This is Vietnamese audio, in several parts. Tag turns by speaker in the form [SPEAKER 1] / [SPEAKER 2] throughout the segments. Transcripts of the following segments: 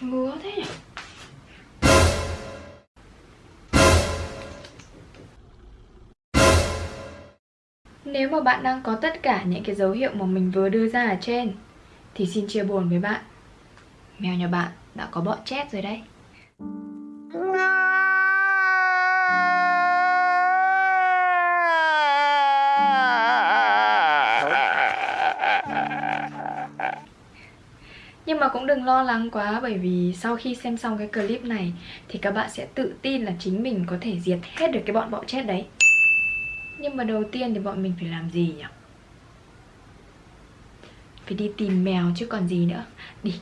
[SPEAKER 1] Ngứa thế nhỉ? Nếu mà bạn đang có tất cả những cái dấu hiệu mà mình vừa đưa ra ở trên, Thì xin chia buồn với bạn. Mèo nhà bạn đã có bọ chét rồi đấy. Nhưng mà cũng đừng lo lắng quá bởi vì sau khi xem xong cái clip này thì các bạn sẽ tự tin là chính mình có thể diệt hết được cái bọn bọ chết đấy. Nhưng mà đầu tiên thì bọn mình phải làm gì nhỉ? Phải đi tìm mèo chứ còn gì nữa. Đi.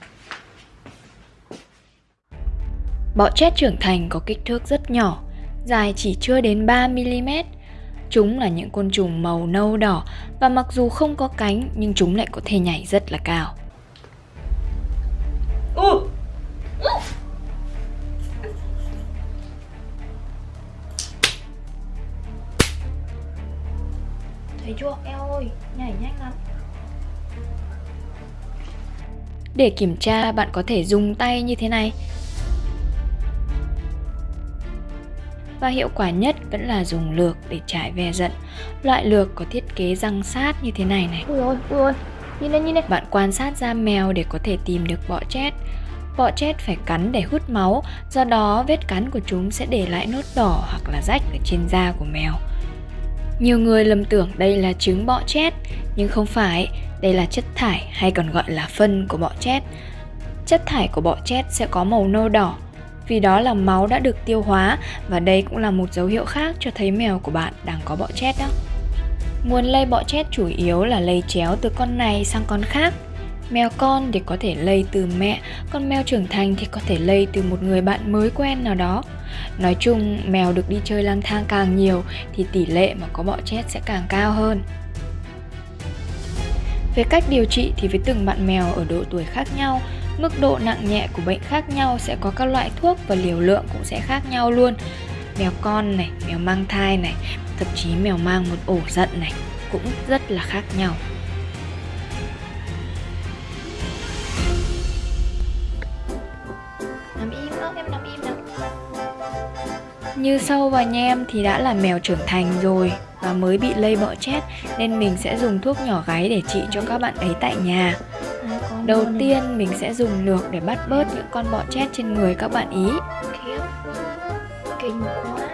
[SPEAKER 1] Bọ chét trưởng thành có kích thước rất nhỏ, dài chỉ chưa đến 3mm. Chúng là những côn trùng màu nâu đỏ và mặc dù không có cánh nhưng chúng lại có thể nhảy rất là cao. Chưa? Eo ơi, nhảy nhanh lắm. Để kiểm tra bạn có thể dùng tay như thế này. Và hiệu quả nhất vẫn là dùng lược để trải ve giận. Loại lược có thiết kế răng sát như thế này này.
[SPEAKER 2] Ui ôi, ui ôi. Nhìn đây, nhìn đây.
[SPEAKER 1] Bạn quan sát da mèo để có thể tìm được bọ chết. Bọ chết phải cắn để hút máu, do đó vết cắn của chúng sẽ để lại nốt đỏ hoặc là rách ở trên da của mèo. Nhiều người lầm tưởng đây là trứng bọ chét nhưng không phải, đây là chất thải hay còn gọi là phân của bọ chét Chất thải của bọ chét sẽ có màu nâu đỏ, vì đó là máu đã được tiêu hóa và đây cũng là một dấu hiệu khác cho thấy mèo của bạn đang có bọ chét đó. Nguồn lây bọ chét chủ yếu là lây chéo từ con này sang con khác. Mèo con thì có thể lây từ mẹ, còn mèo trưởng thành thì có thể lây từ một người bạn mới quen nào đó. Nói chung, mèo được đi chơi lang thang càng nhiều thì tỷ lệ mà có bọ chết sẽ càng cao hơn. Về cách điều trị thì với từng bạn mèo ở độ tuổi khác nhau, mức độ nặng nhẹ của bệnh khác nhau sẽ có các loại thuốc và liều lượng cũng sẽ khác nhau luôn. Mèo con này, mèo mang thai này, thậm chí mèo mang một ổ giận này cũng rất là khác nhau.
[SPEAKER 2] Nằm im đó, em nằm im nào.
[SPEAKER 1] Như sâu và nhem thì đã là mèo trưởng thành rồi và mới bị lây bọ chết nên mình sẽ dùng thuốc nhỏ gáy để trị cho các bạn ấy tại nhà. Đầu tiên mình sẽ dùng lược để bắt bớt những con bọ chết trên người các bạn ý.
[SPEAKER 2] Kinh quá.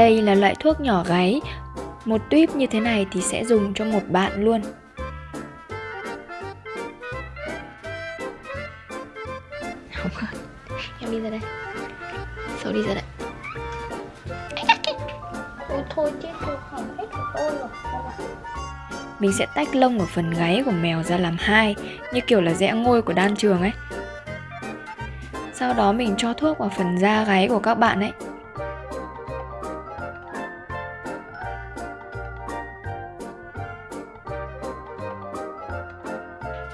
[SPEAKER 1] Đây là loại thuốc nhỏ gáy. Một tuyếp như thế này thì sẽ dùng cho một bạn luôn.
[SPEAKER 2] Không hết Em đi ra đây Sâu đi ra đây Ôi thôi chết tôi hỏng hết của tôi rồi Không ạ.
[SPEAKER 1] Mình sẽ tách lông ở phần gáy của mèo ra làm hai, như kiểu là rẽ ngôi của đan trường ấy. Sau đó mình cho thuốc vào phần da gáy của các bạn ấy.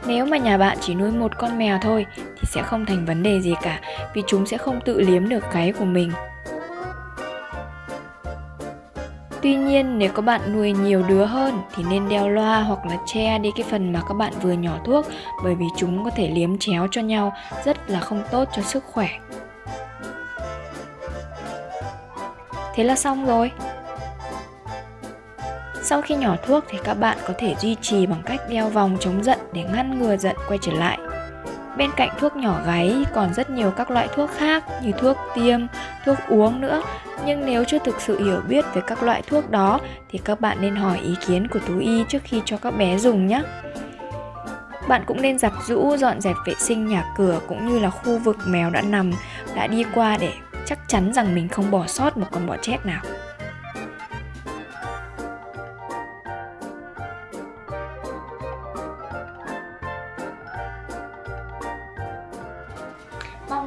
[SPEAKER 1] Nếu mà nhà bạn chỉ nuôi một con mèo thôi, thì sẽ không thành vấn đề gì cả, vì chúng sẽ không tự liếm được gáy của mình. Tuy nhiên, nếu các bạn nuôi nhiều đứa hơn, thì nên đeo loa hoặc là che đi cái phần mà các bạn vừa nhỏ thuốc, bởi vì chúng có thể liếm chéo cho nhau, rất là không tốt cho sức khỏe. Thế là xong rồi. Sau khi nhỏ thuốc thì các bạn có thể duy trì bằng cách đeo vòng chống giận để ngăn ngừa giận quay trở lại. Bên cạnh thuốc nhỏ gáy còn rất nhiều các loại thuốc khác như thuốc tiêm, thuốc uống nữa. Nhưng nếu chưa thực sự hiểu biết về các loại thuốc đó thì các bạn nên hỏi ý kiến của thú y trước khi cho các bé dùng nhé. Bạn cũng nên giặt rũ, dọn dẹp vệ sinh nhà cửa cũng như là khu vực mèo đã nằm, đã đi qua để chắc chắn rằng mình không bỏ sót một con bọ chét nào.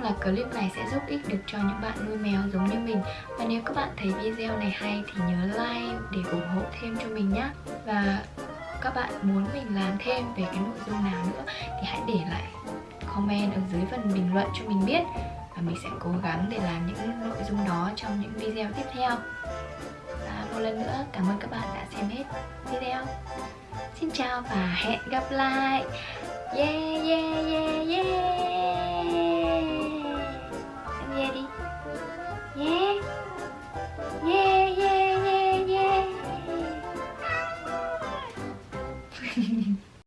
[SPEAKER 2] Là clip này sẽ giúp ích được cho những bạn nuôi mèo giống như mình. Và nếu các bạn thấy video này hay thì nhớ like để ủng hộ thêm cho mình nhé Và các bạn muốn mình làm thêm về cái nội dung nào nữa thì hãy để lại comment ở dưới phần bình luận cho mình biết. Và mình sẽ cố gắng để làm những nội dung đó trong những video tiếp theo. Và một lần nữa, cảm ơn các bạn đã xem hết video. Xin chào và hẹn gặp lại. Yeah yeah yeah yeah.